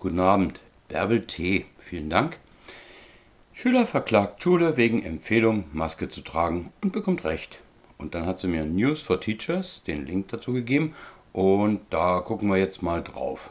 Guten Abend, Bärbel T. Vielen Dank. Schüler verklagt Schule wegen Empfehlung, Maske zu tragen und bekommt Recht. Und dann hat sie mir News for Teachers, den Link dazu gegeben und da gucken wir jetzt mal drauf.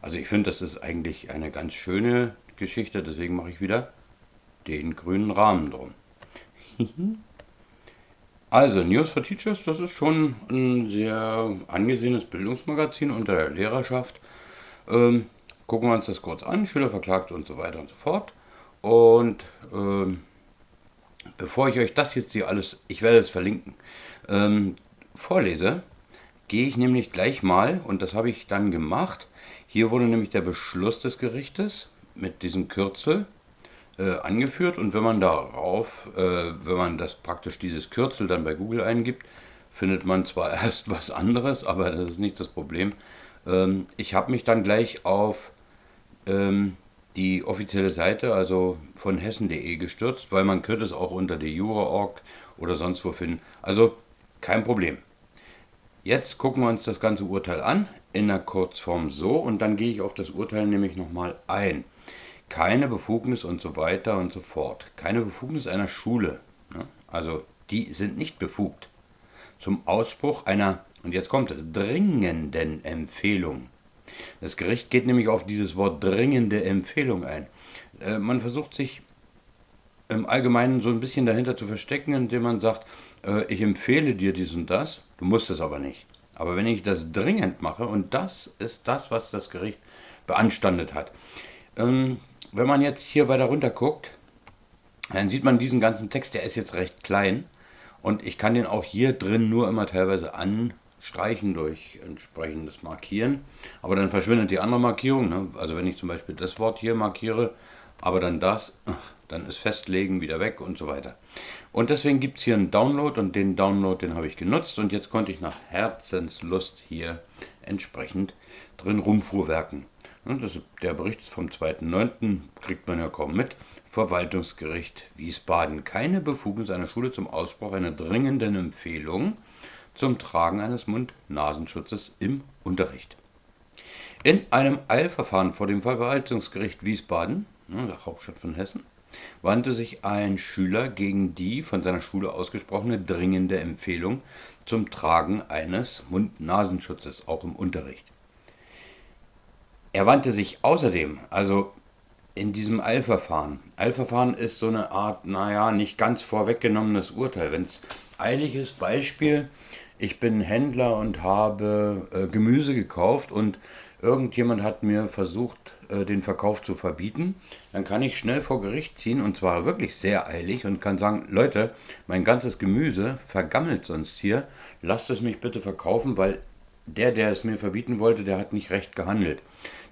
Also ich finde, das ist eigentlich eine ganz schöne Geschichte, deswegen mache ich wieder den grünen Rahmen drum. also News for Teachers, das ist schon ein sehr angesehenes Bildungsmagazin unter der Lehrerschaft. Ähm, gucken wir uns das kurz an, Schüler verklagt und so weiter und so fort. Und ähm, bevor ich euch das jetzt hier alles, ich werde es verlinken, ähm, vorlese, gehe ich nämlich gleich mal, und das habe ich dann gemacht, hier wurde nämlich der Beschluss des Gerichtes mit diesem Kürzel äh, angeführt und wenn man darauf, äh, wenn man das praktisch dieses Kürzel dann bei Google eingibt, findet man zwar erst was anderes, aber das ist nicht das Problem. Ähm, ich habe mich dann gleich auf ähm, die offizielle Seite, also von hessen.de gestürzt, weil man könnte es auch unter der Jura.org oder sonst wo finden. Also kein Problem. Jetzt gucken wir uns das ganze Urteil an, in der Kurzform so, und dann gehe ich auf das Urteil nämlich nochmal ein. Keine Befugnis und so weiter und so fort. Keine Befugnis einer Schule. Ne? Also die sind nicht befugt zum Ausspruch einer, und jetzt kommt es, dringenden Empfehlung das Gericht geht nämlich auf dieses Wort dringende Empfehlung ein. Äh, man versucht sich im Allgemeinen so ein bisschen dahinter zu verstecken, indem man sagt, äh, ich empfehle dir dies und das, du musst es aber nicht. Aber wenn ich das dringend mache, und das ist das, was das Gericht beanstandet hat. Ähm, wenn man jetzt hier weiter runter guckt, dann sieht man diesen ganzen Text, der ist jetzt recht klein. Und ich kann den auch hier drin nur immer teilweise an streichen durch entsprechendes Markieren. Aber dann verschwindet die andere Markierung. Ne? Also wenn ich zum Beispiel das Wort hier markiere, aber dann das, dann ist Festlegen wieder weg und so weiter. Und deswegen gibt es hier einen Download und den Download, den habe ich genutzt und jetzt konnte ich nach Herzenslust hier entsprechend drin rumfuhrwerken. Das, der Bericht ist vom 2.9., kriegt man ja kaum mit. Verwaltungsgericht Wiesbaden. Keine Befugnis einer Schule zum Ausspruch einer dringenden Empfehlung zum Tragen eines Mund-Nasenschutzes im Unterricht. In einem Eilverfahren vor dem Verwaltungsgericht Wiesbaden, der Hauptstadt von Hessen, wandte sich ein Schüler gegen die von seiner Schule ausgesprochene dringende Empfehlung zum Tragen eines Mund-Nasenschutzes, auch im Unterricht. Er wandte sich außerdem, also in diesem Eilverfahren, Eilverfahren ist so eine Art, naja, nicht ganz vorweggenommenes Urteil. Wenn es eilig ist, Beispiel, ich bin Händler und habe äh, Gemüse gekauft und irgendjemand hat mir versucht, äh, den Verkauf zu verbieten, dann kann ich schnell vor Gericht ziehen und zwar wirklich sehr eilig und kann sagen, Leute, mein ganzes Gemüse vergammelt sonst hier, lasst es mich bitte verkaufen, weil der, der es mir verbieten wollte, der hat nicht recht gehandelt.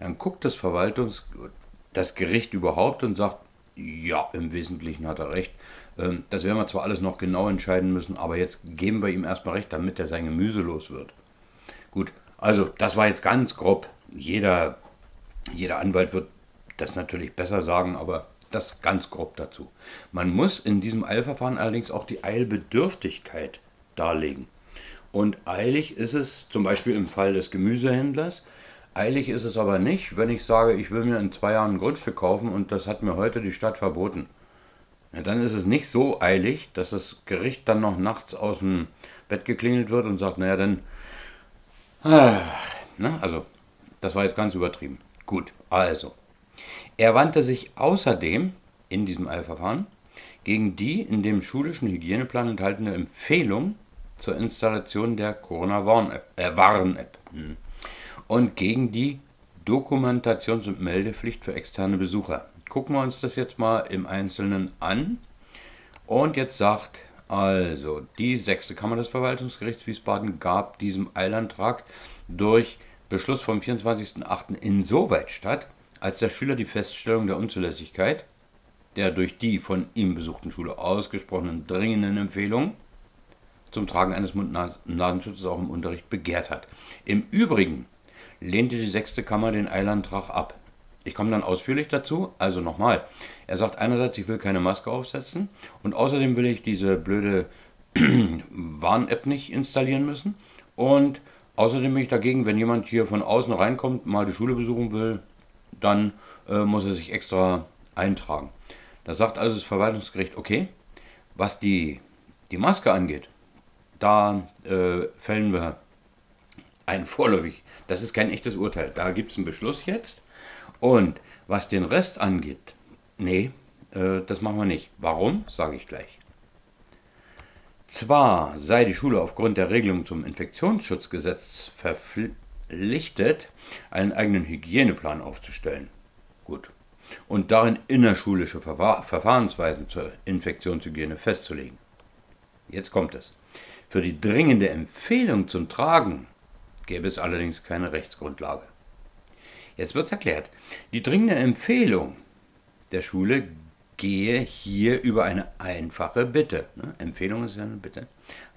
Dann guckt das Verwaltungs das Gericht überhaupt und sagt, ja, im Wesentlichen hat er recht. Ähm, das werden wir zwar alles noch genau entscheiden müssen, aber jetzt geben wir ihm erstmal recht, damit er sein Gemüse los wird. Gut, also das war jetzt ganz grob. Jeder, jeder Anwalt wird das natürlich besser sagen, aber das ganz grob dazu. Man muss in diesem Eilverfahren allerdings auch die Eilbedürftigkeit darlegen. Und eilig ist es zum Beispiel im Fall des Gemüsehändlers. Eilig ist es aber nicht, wenn ich sage, ich will mir in zwei Jahren ein Grundstück kaufen und das hat mir heute die Stadt verboten. Ja, dann ist es nicht so eilig, dass das Gericht dann noch nachts aus dem Bett geklingelt wird und sagt, naja, dann... Ah, ne? Also, das war jetzt ganz übertrieben. Gut, also. Er wandte sich außerdem in diesem Eilverfahren gegen die in dem schulischen Hygieneplan enthaltene Empfehlung zur Installation der Corona-Warn-App äh, Warn hm. und gegen die Dokumentations- und Meldepflicht für externe Besucher gucken wir uns das jetzt mal im Einzelnen an. Und jetzt sagt also, die sechste Kammer des Verwaltungsgerichts Wiesbaden gab diesem Eilantrag durch Beschluss vom 24.08. insoweit statt, als der Schüler die Feststellung der Unzulässigkeit der durch die von ihm besuchten Schule ausgesprochenen dringenden Empfehlung zum Tragen eines Mund-Nasenschutzes auch im Unterricht begehrt hat. Im Übrigen lehnte die sechste Kammer den Eilantrag ab. Ich komme dann ausführlich dazu. Also nochmal. Er sagt einerseits, ich will keine Maske aufsetzen und außerdem will ich diese blöde Warn-App nicht installieren müssen. Und außerdem bin ich dagegen, wenn jemand hier von außen reinkommt, mal die Schule besuchen will, dann äh, muss er sich extra eintragen. Da sagt also das Verwaltungsgericht, okay, was die, die Maske angeht, da äh, fällen wir ein vorläufig, das ist kein echtes Urteil, da gibt es einen Beschluss jetzt. Und was den Rest angeht, nee, äh, das machen wir nicht. Warum, sage ich gleich. Zwar sei die Schule aufgrund der Regelung zum Infektionsschutzgesetz verpflichtet, einen eigenen Hygieneplan aufzustellen. Gut. Und darin innerschulische Verfahrensweisen zur Infektionshygiene festzulegen. Jetzt kommt es. Für die dringende Empfehlung zum Tragen gäbe es allerdings keine Rechtsgrundlage. Jetzt wird es erklärt. Die dringende Empfehlung der Schule gehe hier über eine einfache Bitte, ne? Empfehlung ist ja eine Bitte,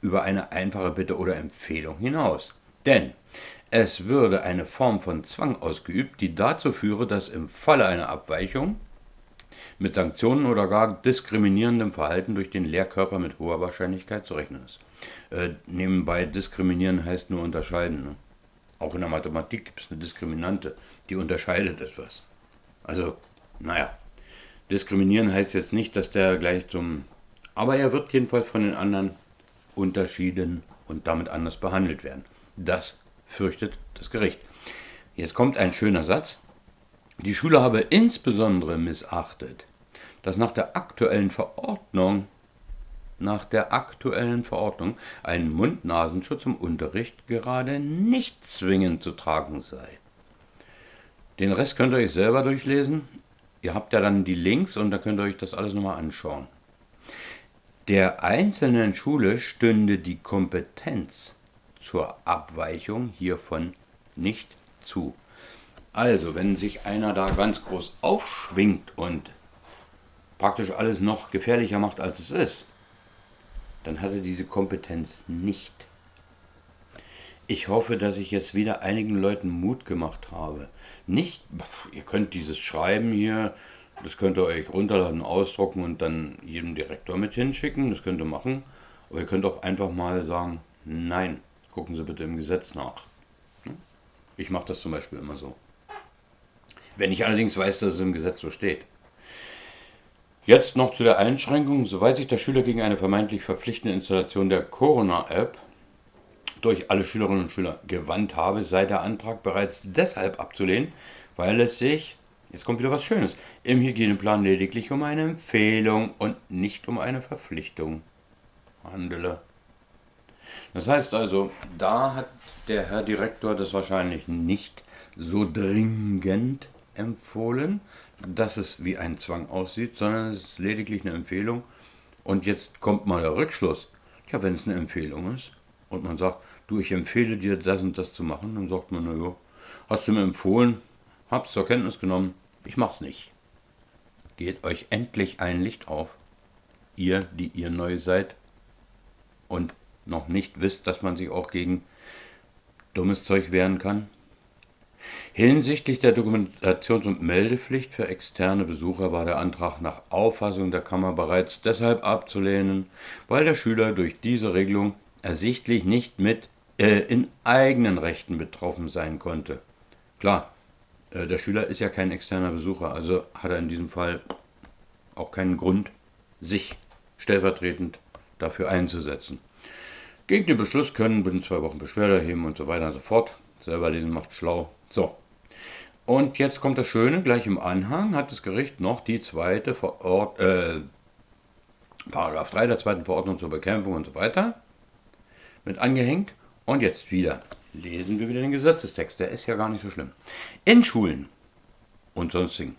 über eine einfache Bitte oder Empfehlung hinaus. Denn es würde eine Form von Zwang ausgeübt, die dazu führe, dass im Falle einer Abweichung mit Sanktionen oder gar diskriminierendem Verhalten durch den Lehrkörper mit hoher Wahrscheinlichkeit zu rechnen ist. Äh, nebenbei diskriminieren heißt nur unterscheiden. Ne? Auch in der Mathematik gibt es eine Diskriminante, die unterscheidet etwas. Also, naja, Diskriminieren heißt jetzt nicht, dass der gleich zum. Aber er wird jedenfalls von den anderen unterschieden und damit anders behandelt werden. Das fürchtet das Gericht. Jetzt kommt ein schöner Satz. Die Schule habe insbesondere missachtet, dass nach der aktuellen Verordnung nach der aktuellen Verordnung ein Mund-Nasenschutz im Unterricht gerade nicht zwingend zu tragen sei. Den Rest könnt ihr euch selber durchlesen. Ihr habt ja dann die Links und da könnt ihr euch das alles nochmal anschauen. Der einzelnen Schule stünde die Kompetenz zur Abweichung hiervon nicht zu. Also, wenn sich einer da ganz groß aufschwingt und praktisch alles noch gefährlicher macht, als es ist, dann hat er diese Kompetenz nicht. Ich hoffe, dass ich jetzt wieder einigen Leuten Mut gemacht habe. Nicht, ihr könnt dieses Schreiben hier, das könnt ihr euch runterladen, ausdrucken und dann jedem Direktor mit hinschicken, das könnt ihr machen. Aber ihr könnt auch einfach mal sagen, nein, gucken Sie bitte im Gesetz nach. Ich mache das zum Beispiel immer so. Wenn ich allerdings weiß, dass es im Gesetz so steht. Jetzt noch zu der Einschränkung. Soweit sich der Schüler gegen eine vermeintlich verpflichtende Installation der Corona-App durch alle Schülerinnen und Schüler gewandt habe, sei der Antrag bereits deshalb abzulehnen, weil es sich, jetzt kommt wieder was Schönes, im Hygieneplan lediglich um eine Empfehlung und nicht um eine Verpflichtung handele. Das heißt also, da hat der Herr Direktor das wahrscheinlich nicht so dringend empfohlen, dass es wie ein Zwang aussieht, sondern es ist lediglich eine Empfehlung. Und jetzt kommt mal der Rückschluss. Ja, wenn es eine Empfehlung ist und man sagt, du, ich empfehle dir das und das zu machen, dann sagt man, naja, hast du mir empfohlen, hab's zur Kenntnis genommen, ich mach's nicht. Geht euch endlich ein Licht auf, ihr, die ihr neu seid und noch nicht wisst, dass man sich auch gegen dummes Zeug wehren kann. Hinsichtlich der Dokumentations- und Meldepflicht für externe Besucher war der Antrag nach Auffassung der Kammer bereits deshalb abzulehnen, weil der Schüler durch diese Regelung ersichtlich nicht mit äh, in eigenen Rechten betroffen sein konnte. Klar, äh, der Schüler ist ja kein externer Besucher, also hat er in diesem Fall auch keinen Grund, sich stellvertretend dafür einzusetzen. Gegen den Beschluss können binnen zwei Wochen Beschwerde erheben und so weiter und so fort. Selber lesen macht schlau. So. Und jetzt kommt das Schöne, gleich im Anhang hat das Gericht noch die zweite Verord äh, Paragraph 3 der zweiten Verordnung zur Bekämpfung und so weiter mit angehängt. Und jetzt wieder lesen wir wieder den Gesetzestext. Der ist ja gar nicht so schlimm. In Schulen und sonstigen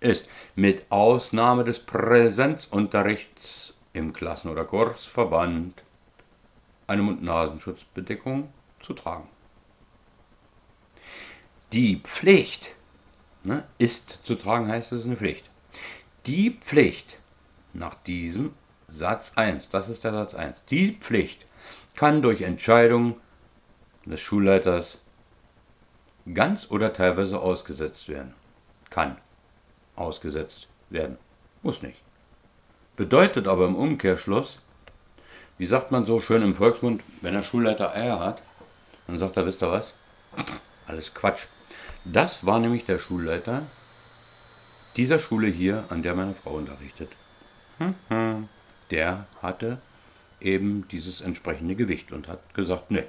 ist mit Ausnahme des Präsenzunterrichts im Klassen- oder Kursverband eine Mund-Nasenschutzbedeckung zu tragen. Die Pflicht ne, ist zu tragen, heißt es eine Pflicht. Die Pflicht nach diesem Satz 1, das ist der Satz 1, die Pflicht kann durch Entscheidung des Schulleiters ganz oder teilweise ausgesetzt werden. Kann ausgesetzt werden. Muss nicht. Bedeutet aber im Umkehrschluss, wie sagt man so schön im Volksmund, wenn der Schulleiter Eier hat, dann sagt er, wisst ihr was? Alles Quatsch. Das war nämlich der Schulleiter dieser Schule hier, an der meine Frau unterrichtet. Der hatte eben dieses entsprechende Gewicht und hat gesagt, nee,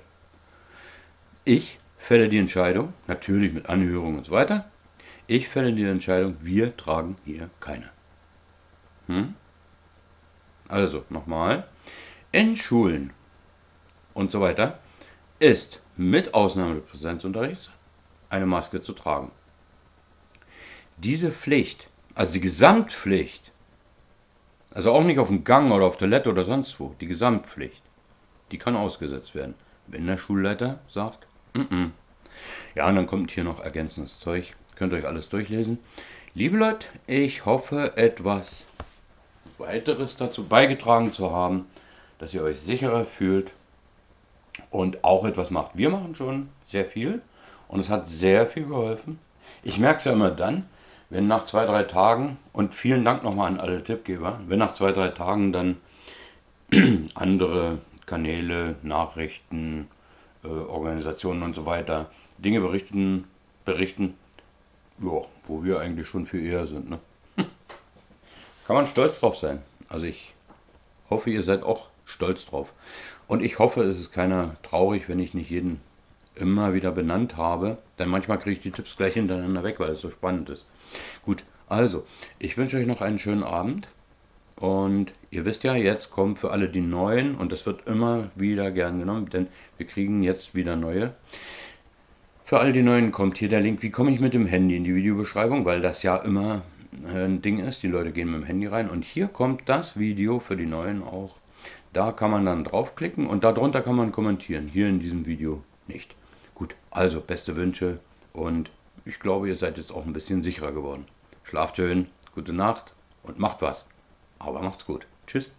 ich fälle die Entscheidung, natürlich mit Anhörung und so weiter, ich fälle die Entscheidung, wir tragen hier keine. Hm? Also nochmal, in Schulen und so weiter ist mit Ausnahme des Präsenzunterrichts eine Maske zu tragen. Diese Pflicht, also die Gesamtpflicht, also auch nicht auf dem Gang oder auf Toilette oder sonst wo, die Gesamtpflicht, die kann ausgesetzt werden, wenn der Schulleiter sagt, mm -mm. ja, und dann kommt hier noch ergänzendes Zeug, könnt ihr euch alles durchlesen. Liebe Leute, ich hoffe etwas weiteres dazu beigetragen zu haben, dass ihr euch sicherer fühlt und auch etwas macht. Wir machen schon sehr viel und es hat sehr viel geholfen. Ich merke es ja immer dann, wenn nach zwei, drei Tagen, und vielen Dank nochmal an alle Tippgeber, wenn nach zwei, drei Tagen dann andere Kanäle, Nachrichten, äh, Organisationen und so weiter Dinge berichten, berichten, ja, wo wir eigentlich schon für eher sind. Ne? Kann man stolz drauf sein. Also ich hoffe, ihr seid auch stolz drauf. Und ich hoffe, es ist keiner traurig, wenn ich nicht jeden immer wieder benannt habe. Denn manchmal kriege ich die Tipps gleich hintereinander weg, weil es so spannend ist. Gut, also, ich wünsche euch noch einen schönen Abend. Und ihr wisst ja, jetzt kommt für alle die neuen und das wird immer wieder gern genommen, denn wir kriegen jetzt wieder neue. Für all die neuen kommt hier der Link, wie komme ich mit dem Handy in die Videobeschreibung, weil das ja immer ein Ding ist. Die Leute gehen mit dem Handy rein und hier kommt das Video für die neuen auch. Da kann man dann draufklicken und darunter kann man kommentieren. Hier in diesem Video nicht. Also beste Wünsche und ich glaube, ihr seid jetzt auch ein bisschen sicherer geworden. Schlaft schön, gute Nacht und macht was. Aber macht's gut. Tschüss.